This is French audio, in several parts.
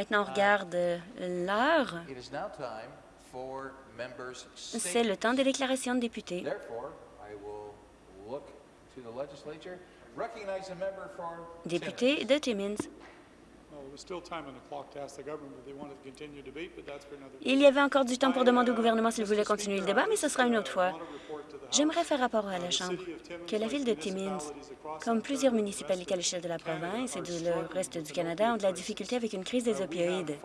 Maintenant, on regarde euh, l'heure. C'est le temps des déclarations de députés. Député de Timmins. Il y avait encore du temps pour demander au gouvernement s'il voulait continuer le débat, mais ce sera une autre fois. J'aimerais faire rapport à la Chambre que la ville de Timmins, comme plusieurs municipalités à l'échelle de la province et du reste du Canada, ont de la difficulté avec une crise des opioïdes.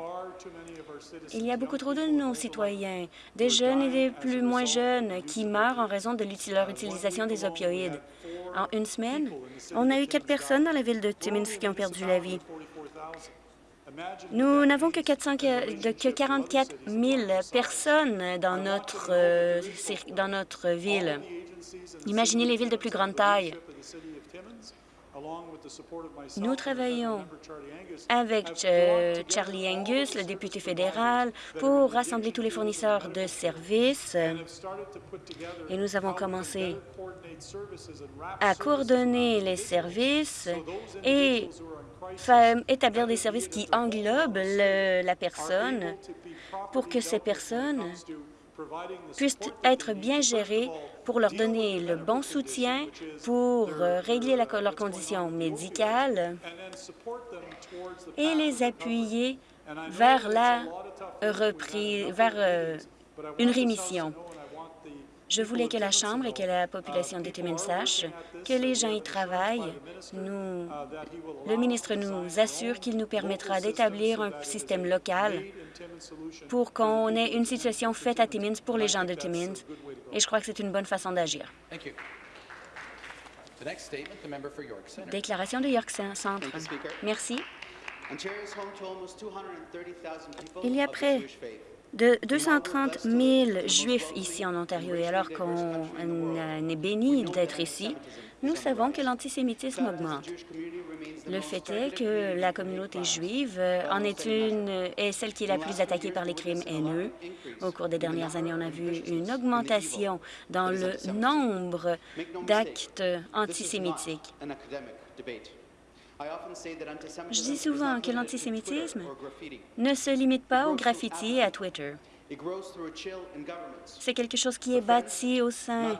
Il y a beaucoup trop de nos citoyens, des jeunes et des plus moins jeunes, qui meurent en raison de leur utilisation des opioïdes. En une semaine, on a eu quatre personnes dans la ville de Timmins qui ont perdu la vie. Nous n'avons que, 44 000 personnes dans notre, euh, dans notre ville. Imaginez les villes de plus grande taille. Nous travaillons avec euh, Charlie Angus, le député fédéral, pour rassembler tous les fournisseurs de services. Et nous avons commencé à coordonner les services et établir des services qui englobent la personne pour que ces personnes puissent être bien gérées pour leur donner le bon soutien, pour régler leurs conditions médicales et les appuyer vers la reprise, vers euh, une rémission. Je voulais que la Chambre et que la population de Timmins sachent que les gens y travaillent. Nous, le ministre nous assure qu'il nous permettra d'établir un système local pour qu'on ait une situation faite à Timmins pour les gens de Timmins, et je crois que c'est une bonne façon d'agir. Déclaration de York Centre. Merci. Il y a près de 230 000 Juifs ici en Ontario. Et alors qu'on est béni d'être ici, nous savons que l'antisémitisme augmente. Le fait est que la communauté juive en est une est celle qui est la plus attaquée par les crimes haineux. Au cours des dernières années, on a vu une augmentation dans le nombre d'actes antisémitiques. Je dis souvent que l'antisémitisme ne se limite pas au graffiti et à Twitter. C'est quelque chose qui est bâti au sein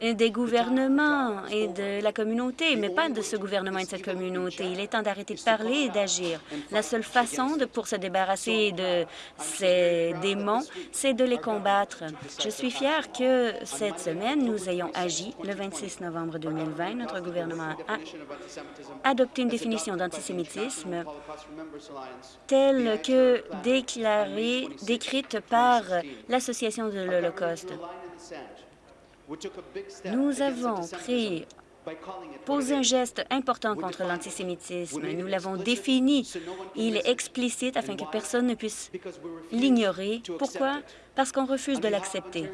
des gouvernements et de la communauté, mais pas de ce gouvernement et de cette communauté. Il est temps d'arrêter de parler et d'agir. La seule façon de, pour se débarrasser de ces démons, c'est de les combattre. Je suis fière que cette semaine, nous ayons agi. Le 26 novembre 2020, notre gouvernement a adopté une définition d'antisémitisme telle que déclarée, décrite par l'Association de l'Holocauste. Nous avons pris posé un geste important contre l'antisémitisme. Nous l'avons défini. Il est explicite afin que personne ne puisse l'ignorer. Pourquoi? Parce qu'on refuse de l'accepter.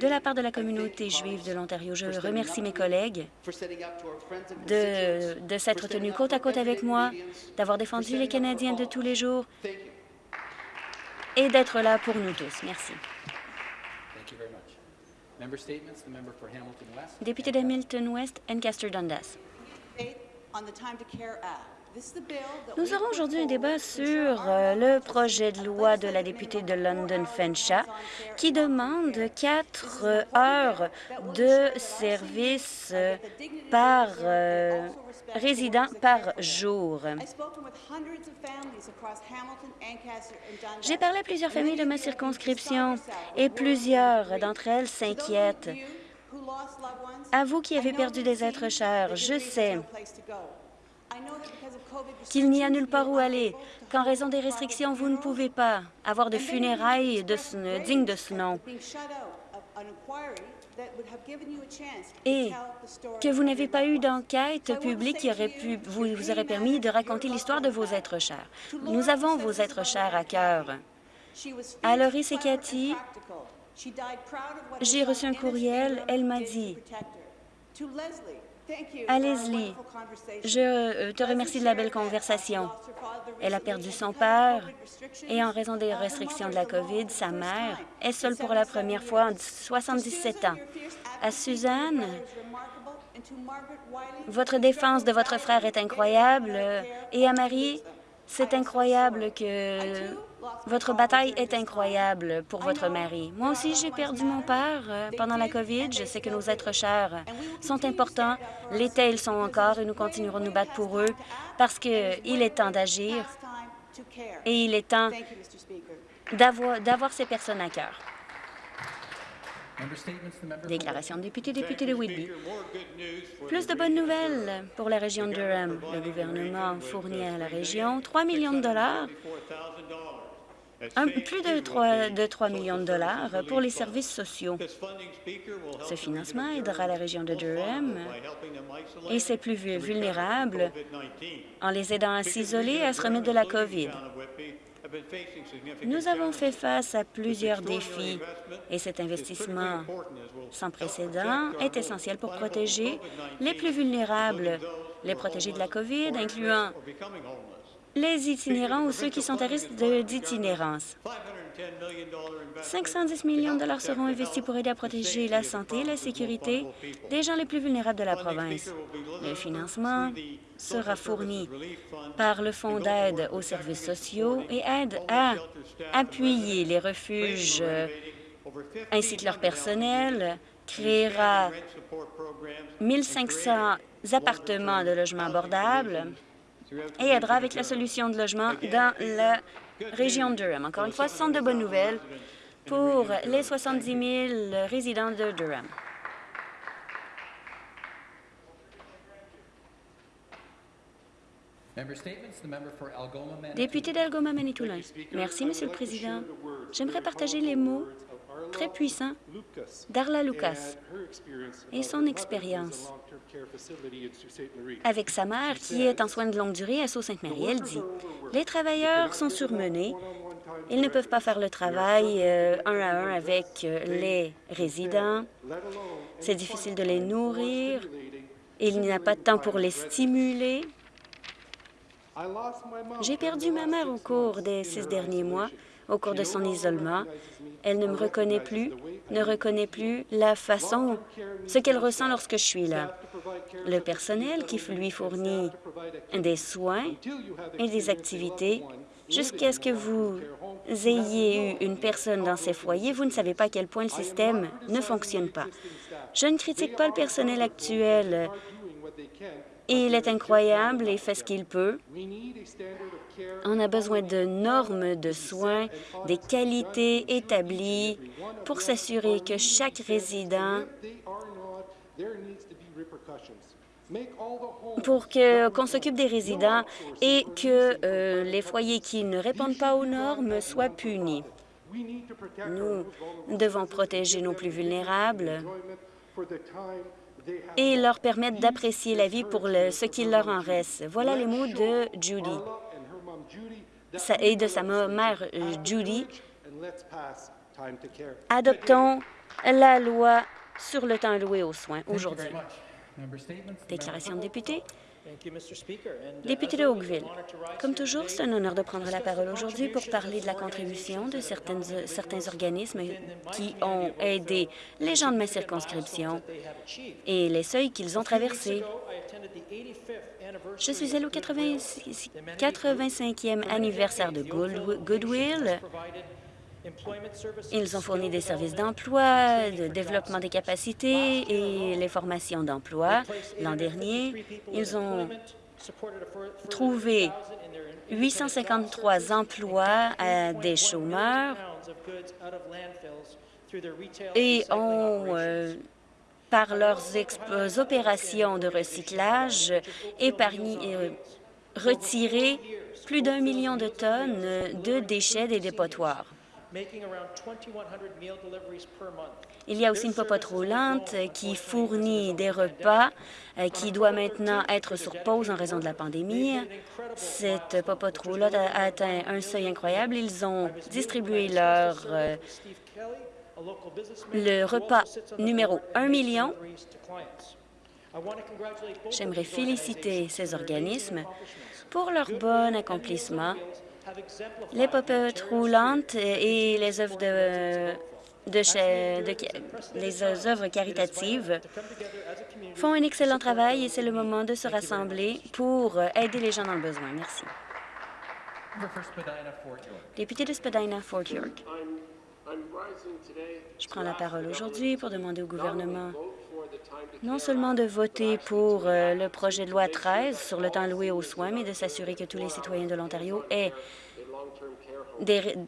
De la part de la communauté juive de l'Ontario, je remercie mes collègues de, de s'être tenus côte à côte avec moi, d'avoir défendu les Canadiens de tous les jours et d'être là pour nous tous. Merci. Député d'Hamilton West, Ancaster Dundas. Nous aurons aujourd'hui un débat sur euh, le projet de loi de la députée de London Fenshaw qui demande quatre heures de service par euh, résident par jour. J'ai parlé à plusieurs familles de ma circonscription et plusieurs d'entre elles s'inquiètent. À vous qui avez perdu des êtres chers, je sais qu'il n'y a nulle part où aller, qu'en raison des restrictions, vous ne pouvez pas avoir de funérailles dignes de ce nom et que vous n'avez pas eu d'enquête publique qui aurait pu, vous, aurait permis de raconter l'histoire de vos êtres chers. Nous avons vos êtres chers à cœur. À Loris et Cathy, j'ai reçu un courriel. Elle m'a dit à Leslie, je euh, te remercie de la belle conversation. Elle a perdu son père et en raison des restrictions de la COVID, sa mère est seule pour la première fois en 77 ans. À Suzanne, votre défense de votre frère est incroyable et à Marie, C'est incroyable que votre bataille est incroyable pour votre mari. Moi aussi, j'ai perdu mon père euh, pendant la COVID. Je sais que nos êtres chers sont importants. L'été, ils sont encore et nous continuerons de nous battre pour eux parce qu'il est temps d'agir et il est temps d'avoir ces personnes à cœur. Déclaration de député, député de Whitby. Plus de bonnes nouvelles pour la région de Durham. Le gouvernement fournit à la région 3 millions de dollars, plus de 3, de 3 millions de dollars pour les services sociaux. Ce financement aidera la région de Durham et ses plus vulnérables en les aidant à s'isoler et à se remettre de la COVID. Nous avons fait face à plusieurs défis et cet investissement sans précédent est essentiel pour protéger les plus vulnérables, les protéger de la COVID, incluant les itinérants ou ceux qui sont à risque d'itinérance. 510 millions de dollars seront investis pour aider à protéger la santé et la sécurité des gens les plus vulnérables de la province. Le financement sera fourni par le Fonds d'aide aux services sociaux et aide à appuyer les refuges ainsi que leur personnel, créera 1500 appartements de logements abordables et aidera avec la solution de logement dans la région de Durham. Encore une fois, ce sont de bonnes nouvelles pour les 70 000 résidents de Durham. Député d'Algoma Manitoulin. Merci, Monsieur le Président. J'aimerais partager les mots très puissants d'Arla Lucas et son expérience avec sa mère qui est en soins de longue durée à Sault-Sainte-Marie. Elle dit, « Les travailleurs sont surmenés. Ils ne peuvent pas faire le travail euh, un à un avec euh, les résidents. C'est difficile de les nourrir. Il n'y a pas de temps pour les stimuler. J'ai perdu ma mère au cours des six derniers mois au cours de son isolement. Elle ne me reconnaît plus, ne reconnaît plus la façon, ce qu'elle ressent lorsque je suis là. Le personnel qui lui fournit des soins et des activités jusqu'à ce que vous ayez eu une personne dans ces foyers, vous ne savez pas à quel point le système ne fonctionne pas. Je ne critique pas le personnel actuel. Il est incroyable et fait ce qu'il peut. On a besoin de normes de soins, des qualités établies pour s'assurer que chaque résident pour qu'on s'occupe des résidents et que euh, les foyers qui ne répondent pas aux normes soient punis. Nous devons protéger nos plus vulnérables et leur permettre d'apprécier la vie pour ce qu'il leur en reste. Voilà les mots de Judy et de sa mère euh, Judy. Adoptons la loi sur le temps alloué aux soins aujourd'hui. Déclaration de député. Député de Oakville, comme toujours, c'est un honneur de prendre la parole aujourd'hui pour parler de la contribution de certaines, certains organismes qui ont aidé les gens de ma circonscription et les seuils qu'ils ont traversés. Je suis allé au 85e anniversaire de Goodwill ils ont fourni des services d'emploi, de développement des capacités et les formations d'emploi. L'an dernier, ils ont trouvé 853 emplois à des chômeurs et ont, euh, par leurs opérations de recyclage, épargné, euh, retiré plus d'un million de tonnes de déchets des dépotoirs. Il y a aussi une popote roulante qui fournit des repas euh, qui doit maintenant être sur pause en raison de la pandémie. Cette popote roulante a atteint un seuil incroyable. Ils ont distribué leur euh, le repas numéro 1 million. J'aimerais féliciter ces organismes pour leur bon accomplissement les popettes roulantes et les œuvres de, les œuvres caritatives font un excellent travail et c'est le moment de se rassembler pour aider les gens dans le besoin. Merci. Député de Spadina-Fort York. Je prends la parole aujourd'hui pour demander au gouvernement non seulement de voter pour euh, le projet de loi 13 sur le temps loué aux soins, mais de s'assurer que tous les citoyens de l'Ontario aient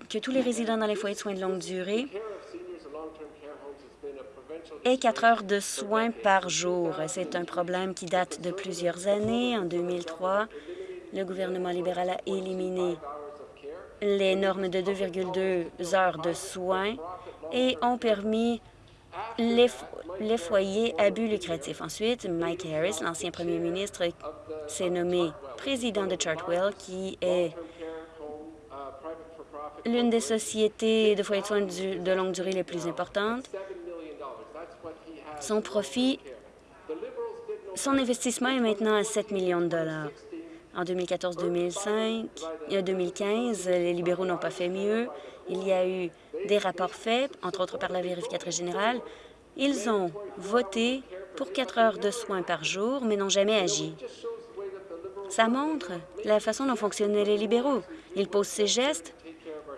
que tous les résidents dans les foyers de soins de longue durée aient quatre heures de soins par jour. C'est un problème qui date de plusieurs années. En 2003, le gouvernement libéral a éliminé les normes de 2,2 heures de soins et ont permis les, foyers à but lucratif. Ensuite, Mike Harris, l'ancien premier ministre, s'est nommé président de Chartwell, qui est l'une des sociétés de foyers de soins de longue durée les plus importantes. Son profit, son investissement est maintenant à 7 millions de dollars. En 2014-2015, euh, les libéraux n'ont pas fait mieux. Il y a eu des rapports faits, entre autres par la vérificatrice générale. Ils ont voté pour quatre heures de soins par jour, mais n'ont jamais agi. Ça montre la façon dont fonctionnaient les libéraux. Ils posent ces gestes,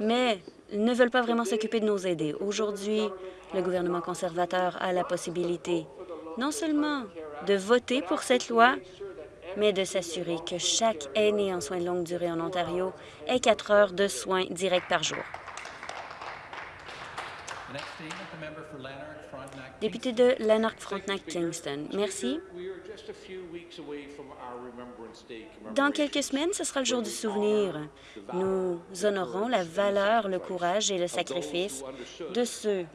mais ne veulent pas vraiment s'occuper de nous aider. Aujourd'hui, le gouvernement conservateur a la possibilité non seulement de voter pour cette loi, mais de s'assurer que chaque aîné en soins de longue durée en Ontario ait quatre heures de soins directs par jour. Député de Lanark-Frontenac-Kingston. Merci. Dans quelques semaines, ce sera le jour du souvenir. Nous honorons la valeur, le courage et le sacrifice de ceux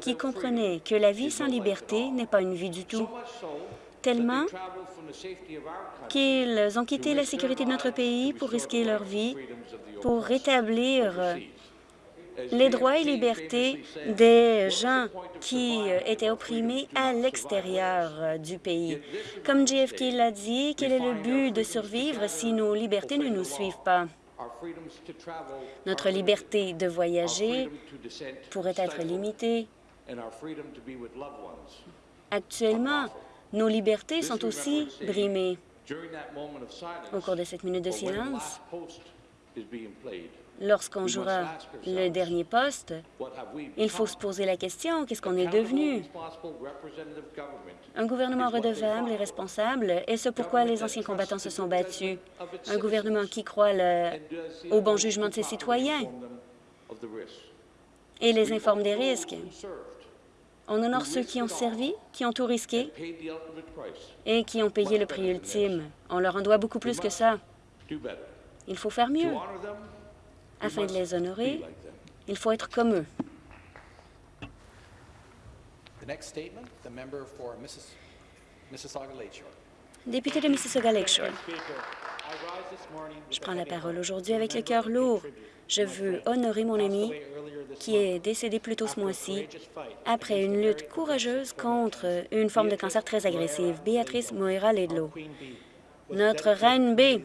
qui comprenaient que la vie sans liberté n'est pas une vie du tout, tellement qu'ils ont quitté la sécurité de notre pays pour risquer leur vie, pour rétablir les droits et libertés des gens qui euh, étaient opprimés à l'extérieur euh, du pays. Comme JFK l'a dit, quel est le but de survivre si nos libertés ne nous suivent pas? Notre liberté de voyager pourrait être limitée. Actuellement, nos libertés sont aussi brimées. Au cours de cette minute de silence, lorsqu'on jouera le dernier poste, il faut se poser la question, qu'est-ce qu'on est devenu? Un gouvernement redevable et responsable, et ce pourquoi les anciens combattants se sont battus. Un gouvernement qui croit au bon jugement de ses citoyens et les informe des risques. On honore ceux qui ont servi, qui ont tout risqué et qui ont payé le prix ultime. On leur en doit beaucoup plus que ça. Il faut faire mieux. Afin de les honorer, il faut être comme eux. Député de Mississauga Lakeshore. Je prends la parole aujourd'hui avec le cœur lourd. Je veux honorer mon ami qui est décédé plus tôt ce mois-ci après une lutte courageuse contre une forme de cancer très agressive, Béatrice Moira Ledlow. Notre reine B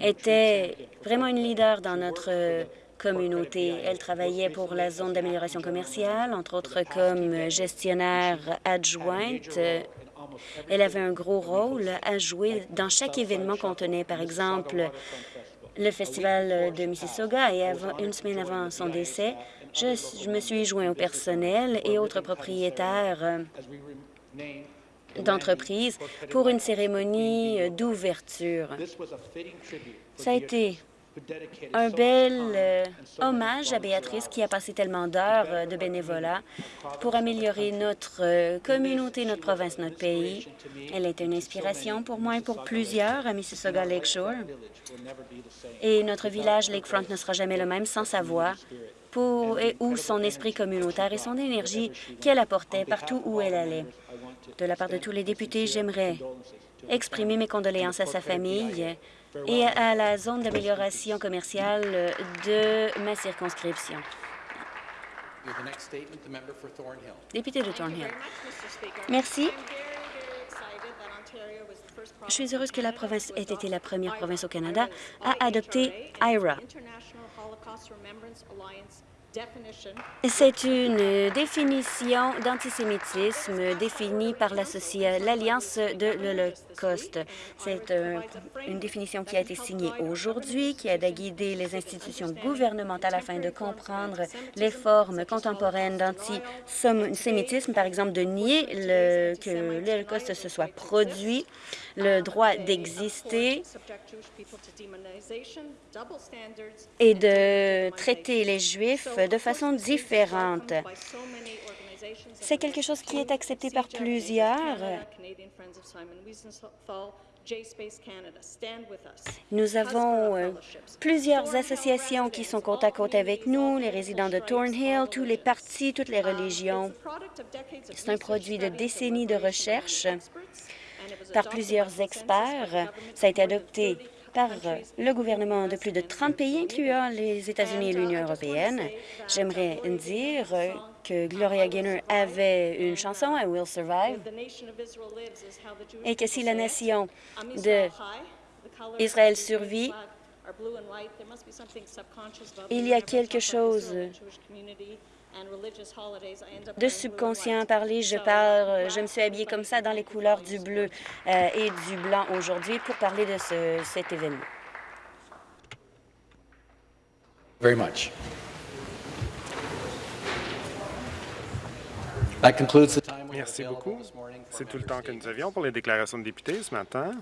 était vraiment une leader dans notre communauté. Elle travaillait pour la zone d'amélioration commerciale, entre autres comme gestionnaire adjointe. Elle avait un gros rôle à jouer dans chaque événement qu'on tenait, par exemple, le festival de Mississauga. Et une semaine avant son décès, je, je me suis joint au personnel et autres propriétaires d'entreprise pour une cérémonie d'ouverture. Ça a été un bel euh, hommage à Béatrice qui a passé tellement d'heures euh, de bénévolat pour améliorer notre euh, communauté, notre province, notre pays. Elle est une inspiration pour moi et pour plusieurs à Mississauga Lakeshore. Et notre village Lakefront ne sera jamais le même sans sa voix pour, et, ou son esprit communautaire et son énergie qu'elle apportait partout où elle allait. De la part de tous les députés, j'aimerais exprimer mes condoléances à sa famille et à la zone d'amélioration commerciale de ma circonscription. Député de Thornhill. Merci. Je suis heureuse que la province ait été la première province au Canada à adopter IRA. C'est une définition d'antisémitisme définie par l'Alliance de l'Holocauste. C'est un- une définition qui a été signée aujourd'hui, qui aide à guider les institutions gouvernementales afin de comprendre les formes contemporaines d'antisémitisme, par exemple de nier le- que l'Holocauste se soit produit, le droit d'exister et de traiter les Juifs de façon différente. C'est quelque chose qui est accepté par plusieurs. Nous avons euh, plusieurs associations qui sont côte à côte avec nous, les résidents de Thornhill, tous les partis, toutes les religions. C'est un produit de décennies de recherche par plusieurs experts. Ça a été adopté par le gouvernement de plus de 30 pays, incluant les États-Unis et l'Union européenne. J'aimerais dire que Gloria Gaynor avait une chanson, « I Will Survive », et que si la nation de Israël survit, il y a quelque chose de subconscient à parler. Je parle, je me suis habillée comme ça dans les couleurs du bleu euh, et du blanc aujourd'hui pour parler de ce- cet événement. very much. That concludes the time Merci beaucoup. C'est tout le temps que nous avions pour les déclarations de députés ce matin.